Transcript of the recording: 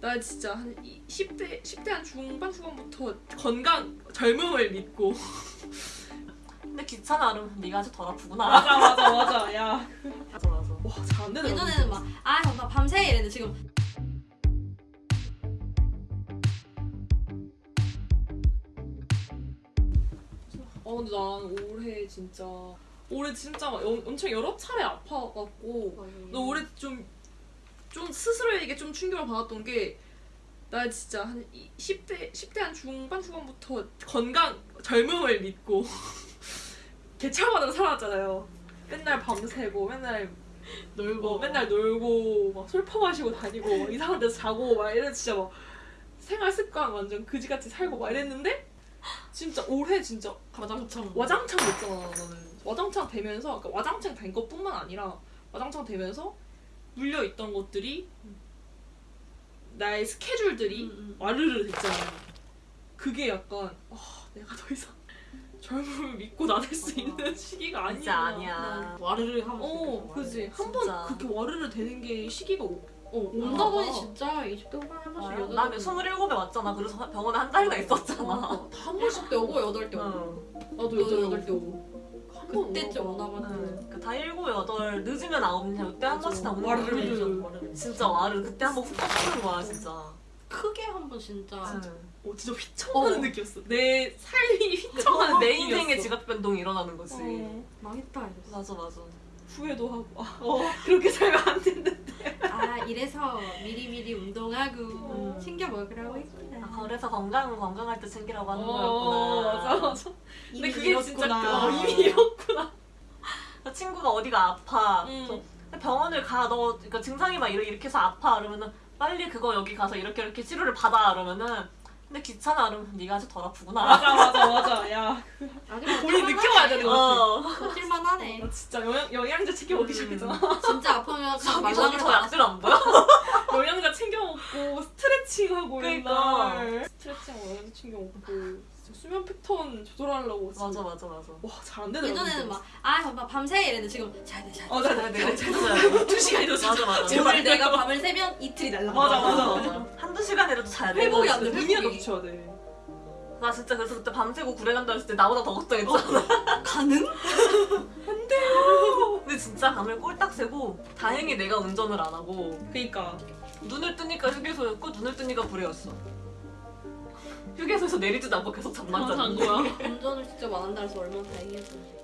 나 진짜 한 10대 10대 한 중반 후반부터 건강 젊음을 믿고. 근데 귀찮아 그러면 네가 아직 덜 아프구나. 맞아 맞아 맞아. 야. 맞아 맞아. 와잘 안 되네 예전에는 막아 정말 밤새 이랬는데 지금. 어 근데 난 올해 진짜 올해 진짜 막 영- 엄청 여러 차례 아파갖고. 나 올해 좀, 좀 스스로에게 좀 충격을 받았던 게, 나 진짜 한 10대, 10대 한 중반 후반부터 건강, 젊음을 믿고, 개차반으로 살았잖아요. 맨날 밤새고, 맨날 놀고, 맨날 놀고, 막 술 퍼 마시고 다니고, 막 이상한 데서 자고, 막 이래 진짜 막 생활 습관 완전 그지같이 살고 막 이랬는데, 진짜 올해 진짜 와장창. 와장창 됐잖아 나는. 와장창 되면서 그러니까 와장창 된 것뿐만 아니라 와장창 되면서 물려 있던 것들이 나의 스케줄들이 음, 음. 와르르 됐잖아 그게 약간 아 내가 더 이상 젊음을 믿고 나댈 수 맞아. 있는 시기가 아니야 진짜 아니야. 와르르 하면 어 그지 한 번. 그렇게 와르르 되는 게 시기가 오, 어, 온다 보니 봐. 진짜 20대 후반에 한 번씩 여덟 나는 27에 왔잖아. 그래서 병원에 한 달이나 있었잖아. 어, 한 번씩 때 오고 여덟 때 오고 응. 나도 여덟 때 오고 그때쯤 오나 봐 응. 그다 일곱 여덟 늦으면 아홉 이때 한 번씩 다 오는 와르르. 진짜 와르 그때 한 번 훅 터지는 거야 진짜. 크게 한 번 진짜 응. 어, 진짜 휘청하는 어. 느낌이었어 내 삶이 휘청하는 처음에 내 인생의. 지각 변동이 일어나는 거지. 어. 망했다 이랬어 맞아 맞아. 후회도 하고 아, 어, 그렇게 살면 안 되는데 아 이래서 미리미리 운동하고 음. 했구나 아, 그래서 건강 건강할 때 챙기라고 하는 어, 거였구나. 맞아 맞아 근데 그게 진짜 잃었구나. 그, 어, 이미 잃었구나 그 친구가 어디가 아파. 음. 병원을 가. 너 그러니까 증상이 막 이렇게 이렇게 해서 아파. 그러면은 빨리 그거 여기 가서 이렇게 이렇게 치료를 받아. 그러면은 근데 귀찮아. 그러면 네가 아직 덜 아프구나. 맞아 맞아 맞아 야 아직 본인 느껴봐야 되는 거 같아 어. 버틸만 하네 나 진짜 영양, 영양제 챙겨 먹기 음. 시작했잖아 진짜 아프면 저기 저기 저 약들 안 보여? 영양제 챙겨 먹고 스트레 칭하고 그러니까. 맨날 스트레칭하고 챙겨 먹고 진짜 수면 패턴 조절하려고 진짜. 맞아 맞아 맞아. 와 잘 안 되더라고 예전에는 막아 정말 밤새 이랬는데 지금 자야 자야 어, 돼. 나, 나, 내가 나, 진짜 두 시간이나 맞아 맞아. 오늘 내가 밤을 새면 이틀이 날라 맞아, 맞아. 한두 시간이라도 자야 돼. 회복이 안 돼. 눈이라도 붙여야 돼 나 진짜 그래서 그때 밤새고 구례 간다 했을 때 나보다 더 걱정했잖아. 가능? 근데 진짜 밤을 꼴딱 새고 다행히 내가 운전을 안 하고 그니까 눈을 뜨니까 휴게소였고 눈을 뜨니까 구례였어. 휴게소에서 내리지도 않고 계속 잠만 아, 잔 잤는데. 거야 운전을 직접 안 한다 해서 얼마나 다행이었는지